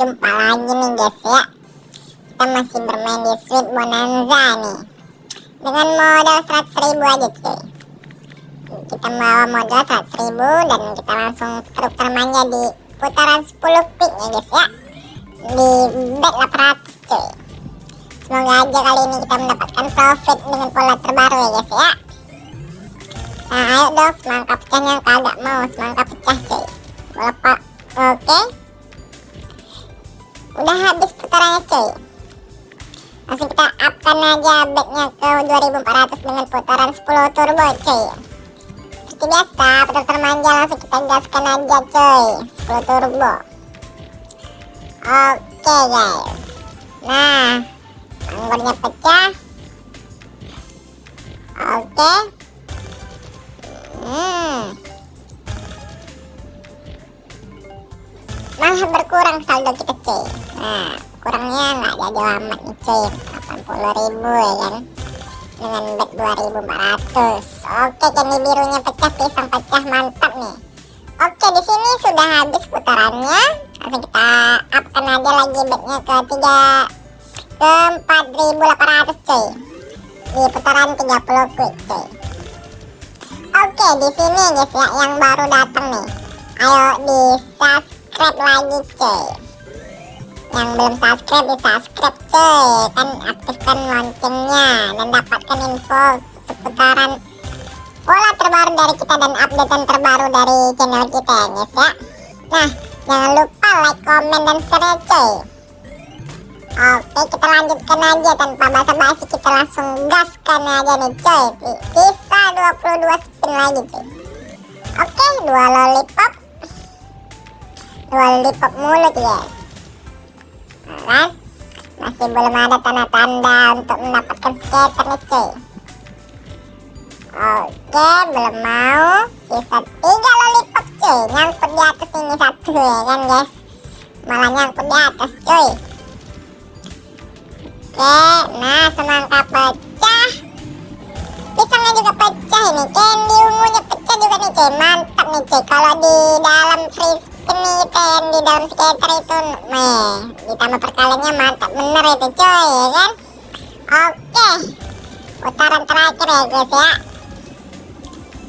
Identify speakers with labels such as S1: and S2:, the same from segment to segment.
S1: Jumpa lagi nih guys ya. Kita masih bermain di Sweet Bonanza nih. Dengan modal 100 ribu aja cuy. Kita bawa modal 100 ribu dan kita langsung truk termanja di putaran 10 pick ya guys ya. Di bet 800 cuy. Semoga aja kali ini kita mendapatkan profit dengan pola terbaru ya guys ya. Nah ayo dong semangka pecahnya kagak mau. Semangka pecah cuy. Berapa Oke. Udah habis putarannya cuy. Langsung kita upkan aja backnya ke 2400 dengan putaran 10 turbo cuy. Seperti biasa, putar termanja langsung kita gaskan aja cuy. 10 turbo. Oke guys. Nah, anggornya pecah. Oke. Hmm. Malah berkurang saldo kita cuy. Nah kurangnya nggak jadi amat nih cuy. 80 ribu ya kan? Dengan bet 2400 oke candy birunya pecah pisang pecah mantap nih. Oke di sini sudah habis putarannya. Langsung kita upkan aja lagi betnya ke 3 ke 4800 cuy. Di putaran 30 quick cuy. Oke di sini guys ya yang baru datang nih. Ayo di subscribe lagi cuy. Yang belum subscribe di subscribe cuy. Kan aktifkan loncengnya dan dapatkan info seputaran pola terbaru dari kita dan updatean terbaru dari channel kita ya guys ya. Nah jangan lupa like comment dan share cuy. Oke kita lanjutkan aja tanpa basa-basi. Kita langsung gaskan aja nih cuy. Sisa 22 spin lagi cuy. Oke dua lollipop lollipop mulut ya kan masih belum ada tanda-tanda untuk mendapatkan skater nih cuy. Oke belum mau. Sisa tiga lollipop cuy. Nyangkut di atas ini satu ya kan guys? Malah nyangkut di atas cuy. Oke nah semangka pecah. Pisangnya juga pecah ini candy ungunya pecah juga nih cuy. Mantap nih cuy. Kalau di dalam freeze ini ten di dalam skater itu nih ditambah perkaliannya mantap bener itu coy ya kan? Oke putaran terakhir ya guys ya.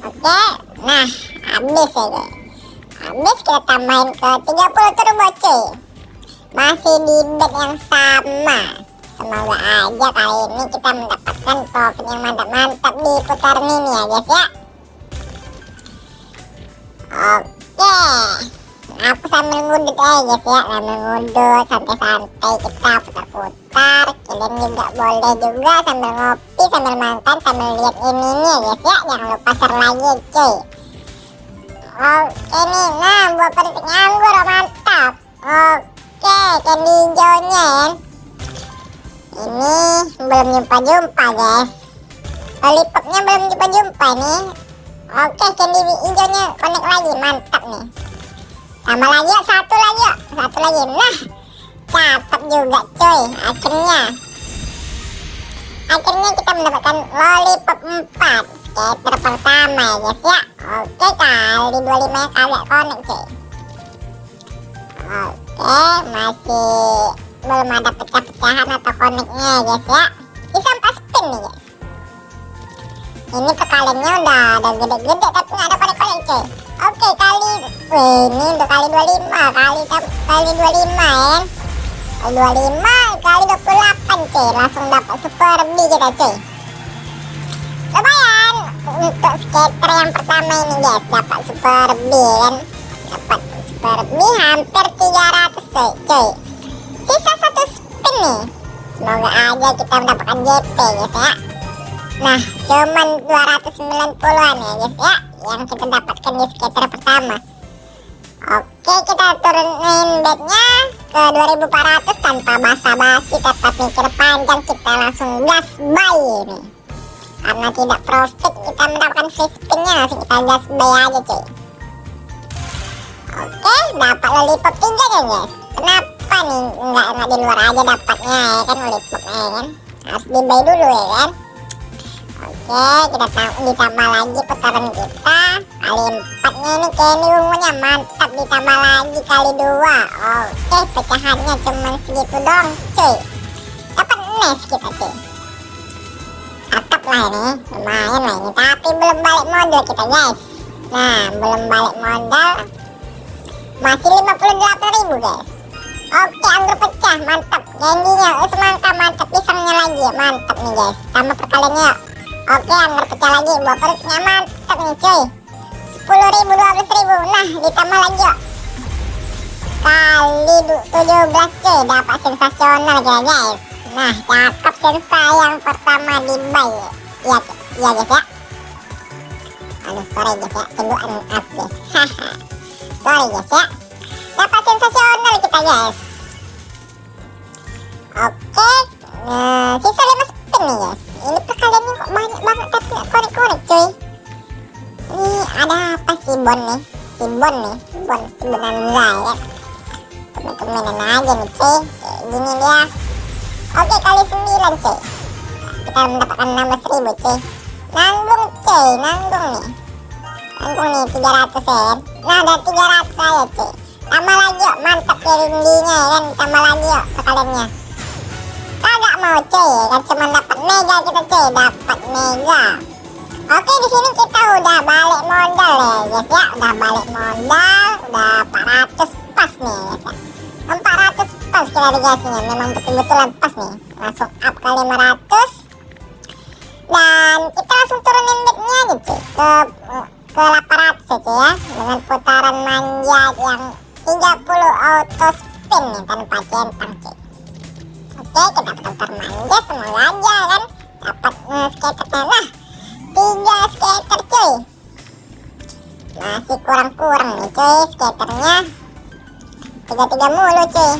S1: Oke nah habis ya guys. Habis kita tambahin ke 30 turbo cuy. Masih di bet yang sama. Semoga aja kali ini kita mendapatkan profit yang mantap-mantap di putaran ini ya guys ya. Oke sambil ngudut aja guys ya. Sambil ngudut santai-santai kita putar-putar. Kalian juga boleh juga sambil ngopi sambil makan sambil lihat ini nih guys ya. Jangan lupa share lagi cuy. Oke nih nah buat petik anggur mantap. Oke candy hijaunya ya. Ini belum jumpa-jumpa guys. Lollipopnya belum jumpa-jumpa nih. Oke candy hijaunya connect lagi mantap nih tambah lagi ya satu lagi ya satu lagi. Nah cakep juga coy akhirnya. Akhirnya kita mendapatkan lollipop 4 skater pertama ya guys ya. Oke kali 25 nya kagak connect coy oke masih belum ada pecah-pecahan atau connectnya ya guys ya. Bisa 4 spin nih guys. Ini perkaliannya udah ada gede-gede tapi nggak ada connect-connect coy Oke kali ini udah kali 25 kali kali 25 ya. Kali 25 kali 28 cuy. Langsung dapat super B kita cuy. Lumayan untuk skater yang pertama ini guys dapat super B kan. Dapat super B hampir 300 cuy. cuy. Sisa satu spin nih. Semoga aja kita mendapatkan JP guys ya. Nah, cuman 290-an ya guys ya yang kita dapatkan di skater pertama. Oke kita turunin bednya ke 2400 tanpa basa-basi tetap mikir panjang kita langsung gas buy ini. Karena tidak profit kita mendapatkan free spinnya langsung kita gas buy aja cuy. Oke dapat lollipop 3 ya guys. Kenapa nih nggak, nggak di luar aja dapatnya ya kan? Lollipopnya ya kan? Harus di buy dulu ya kan kita ditambah lagi putaran kita kali empatnya ini Kenny ungunya mantap ditambah lagi kali dua. Oke, pecahannya cuma segitu dong, cuy. Dapat nes kita cuy. Cakep lah ini, lumayan lah ini. Tapi belum balik modal kita guys. Nah, belum balik modal. Masih 58 ribu guys. Oke, anggur pecah, mantap. Candynya, eh, semangka mantap. Pisangnya lagi, mantap nih guys. Tambah perkaliannya. Oke, anggur pecah lagi. Buah perutnya mantap nih cuy. 10 ribu, 12 ribu. Nah, ditambah lagi yuk. Kali 17 cuy. Dapat sensasional ya guys. Nah, cakep sensa yang pertama di buy. Iya, iya guys ya. Aduh, sorry guys ya. Tunggu up guys. Sorry guys ya dapat sensasional kita guys oke nah sisa 5 spin nih guys ada apa sih bon nih. Si bon nih bon si bonanza ya temen-temenan aja nih cuy. Gini dia. Oke kali 9 cuy. Kita mendapatkan 16 ribu cuy. Nanggung cuy. Nanggung nih. Nanggung nih 300 ya. Nah ada 300 saya cuy. Tambah lagi yuk mantap ya rindinya ya kan? Tambah lagi yuk sekaliannya. Kagak mau cuy. Kan cuma dapat mega kita cuy. Dapat mega oke di sini kita udah balik modal ya guys ya. Udah balik modal udah 400 pas nih guys ya. 400 pas kita dikasihnya. Memang betul-betulan pas nih. Langsung up ke 500 dan kita langsung turunin aja cuy. Ke ke 800 ya ya. Dengan putaran manja yang 30 auto spin nih tanpa centang oke kita putar manja semoga aja kan. Dapat uh, skaternya. Nah kurang-kurang nih cuy skaternya. Tiga-tiga mulu cuy.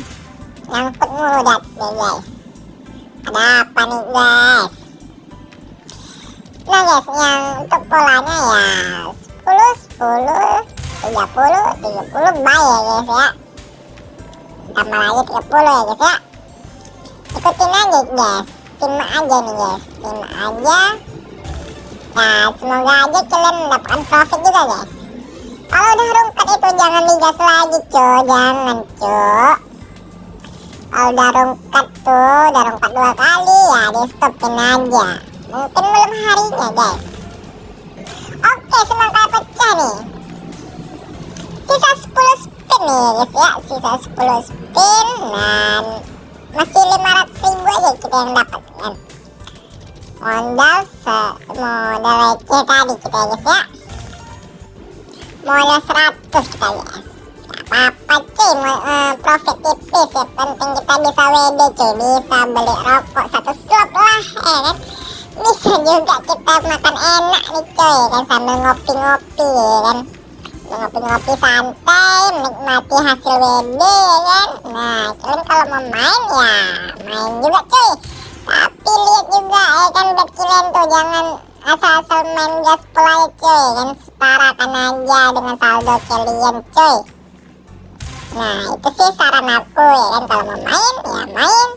S1: Nyangkut mulu dat deh guys. Ada apa nih guys? Nah guys yang untuk polanya ya 10 10 30 30 buy ya guys ya. Tambah lagi 30 ya guys ya. Ikutin aja guys. Simak aja nih guys. Simak aja. Nah semoga aja kalian mendapatkan profit juga guys kalau udah rungkat itu jangan digas lagi cuy jangan cuy kalau udah rungkat tuh udah rungkat dua kali ya di stopin aja. Mungkin belum harinya guys. Oke semoga pecah nih. Sisa 10 spin nih guys ya. Sisa 10 spin dan masih 500 ribu aja kita yang dapat kan modal se modal receh tadi kita guys ya modal 100 kita guys apa-apa cuy uh, profit tipis ya penting kita bisa WD cuy bisa beli rokok satu slot lah ya kan? Bisa juga kita makan enak nih cuy kan? Sambil ngopi-ngopi ya kan? Ngopi-ngopi santai menikmati hasil WD ya kan? Nah kalian kalau mau main ya main juga cuy tapi lihat juga ya kan bet kalian tuh jangan asal-asal main gaspol aja cuy. Kan setarakan aja dengan saldo kalian cuy. Nah itu sih saran aku ya kan. Kalau mau main ya main.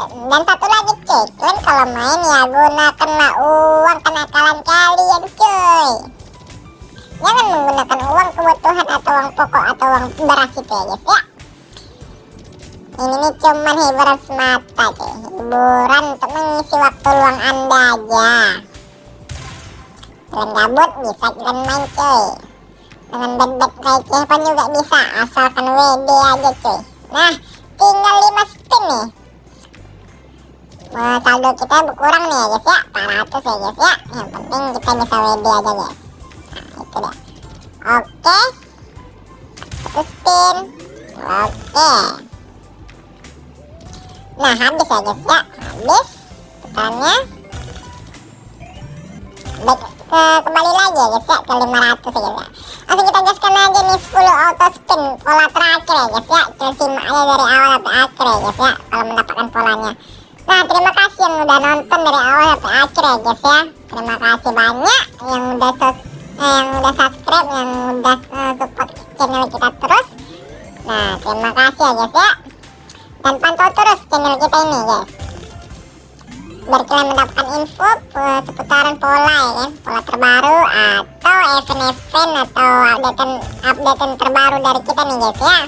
S1: Dan satu lagi cuy. Kalian kalau main ya gunakanlah uang kenakalan kalian cuy. Jangan menggunakan uang kebutuhan atau uang pokok atau uang beras itu ya guys ya. Ini nih cuman hiburan semata cuy. Hiburan untuk mengisi waktu luang anda aja kalian gabut bisa kalian main cuy. Dengan bed-bed receh pun juga bisa asalkan WD aja cuy. Nah tinggal 5 spin nih. Nah, saldo kita berkurang nih ya guys ya. 400 ya guys ya. Yang penting kita bisa WD aja guys. Itu dia. Oke. Satu spin. Oke. Nah habis ya guys ya. Habis. Putarannya baik ke kembali lagi ya guys ya ke 500 ya guys ya. Langsung kita gaskan aja nih 10 auto spin pola terakhir ya guys ya. Kita aja dari awal sampai akhir ya guys ya kalau mendapatkan polanya. Nah terima kasih yang udah nonton dari awal sampai akhir ya guys ya. Terima kasih banyak yang udah sos yang udah subscribe yang udah uh, support channel kita terus. Nah terima kasih ya guys ya. Dan pantau terus channel kita ini guys biar kalian mendapatkan info uh, seputaran pola ya kan pola terbaru atau event-event atau updatean updatean terbaru dari kita nih guys ya.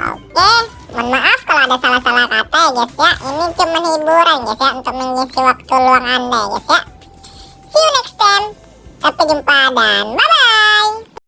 S1: Oke mohon maaf kalau ada salah-salah kata ya guys ya. Ini cuma hiburan guys ya untuk mengisi waktu luang anda ya guys ya. See you next time. Sampai jumpa dan bye bye